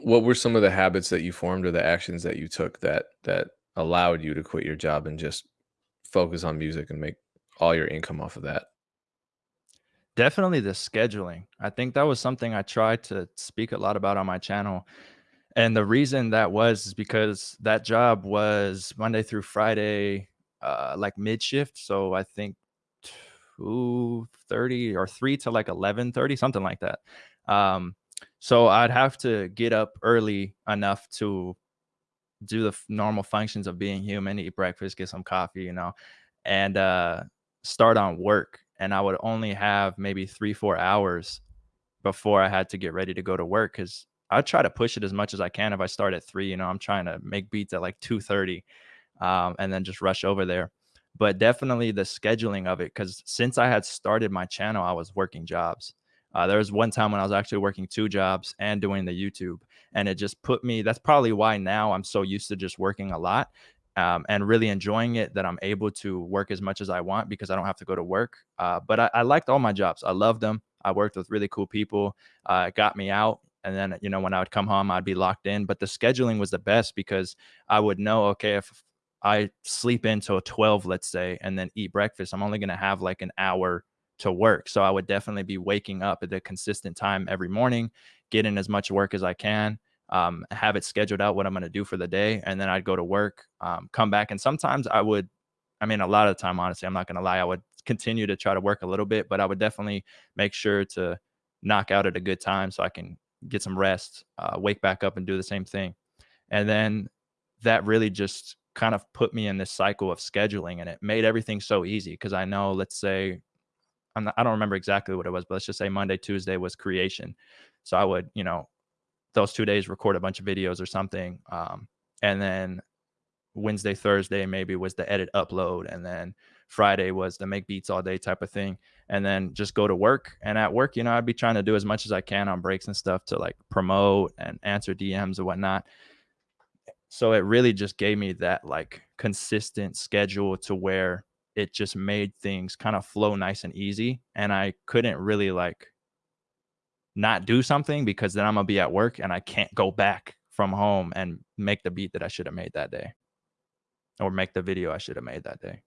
What were some of the habits that you formed or the actions that you took that that allowed you to quit your job and just focus on music and make all your income off of that? Definitely the scheduling. I think that was something I tried to speak a lot about on my channel. And the reason that was is because that job was Monday through Friday, uh, like mid shift. So I think 2:30 or 3 to like 11:30, something like that. Um, so I'd have to get up early enough to do the normal functions of being human, eat breakfast, get some coffee, you know, and uh, start on work. And I would only have maybe three, four hours before I had to get ready to go to work because I try to push it as much as I can. If I start at three, you know, I'm trying to make beats at like 2:30 um, and then just rush over there. But definitely the scheduling of it, because since I had started my channel, I was working jobs. Uh, there was one time when I was actually working two jobs and doing the YouTube, and it just put me. That's probably why now I'm so used to just working a lot um, and really enjoying it that I'm able to work as much as I want because I don't have to go to work. Uh, but I, I liked all my jobs. I loved them. I worked with really cool people. Uh, it got me out. And then, you know, when I would come home, I'd be locked in. But the scheduling was the best because I would know, okay, if I sleep until 12, let's say, and then eat breakfast, I'm only going to have like an hour to work. So I would definitely be waking up at a consistent time every morning, getting as much work as I can, um, have it scheduled out what I'm going to do for the day. And then I'd go to work, um, come back. And sometimes I would, I mean, a lot of the time, honestly, I'm not going to lie, I would continue to try to work a little bit, but I would definitely make sure to knock out at a good time so I can get some rest, uh, wake back up and do the same thing. And then that really just kind of put me in this cycle of scheduling and it made everything so easy because I know, let's say, not, I don't remember exactly what it was, but let's just say Monday, Tuesday was creation. So I would, you know, those two days record a bunch of videos or something. Um, and then Wednesday, Thursday maybe was the edit upload. And then Friday was the make beats all day type of thing. And then just go to work. And at work, you know, I'd be trying to do as much as I can on breaks and stuff to like promote and answer DMs and whatnot so it really just gave me that like consistent schedule to where it just made things kind of flow nice and easy. And I couldn't really like not do something because then I'm gonna be at work and I can't go back from home and make the beat that I should have made that day or make the video I should have made that day.